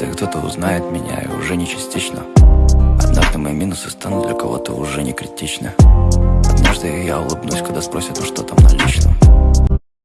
Однажды кто-то узнает меня и уже не частично Однажды мои минусы станут для кого-то уже не критичны. Однажды я улыбнусь, когда спросят, ну что там на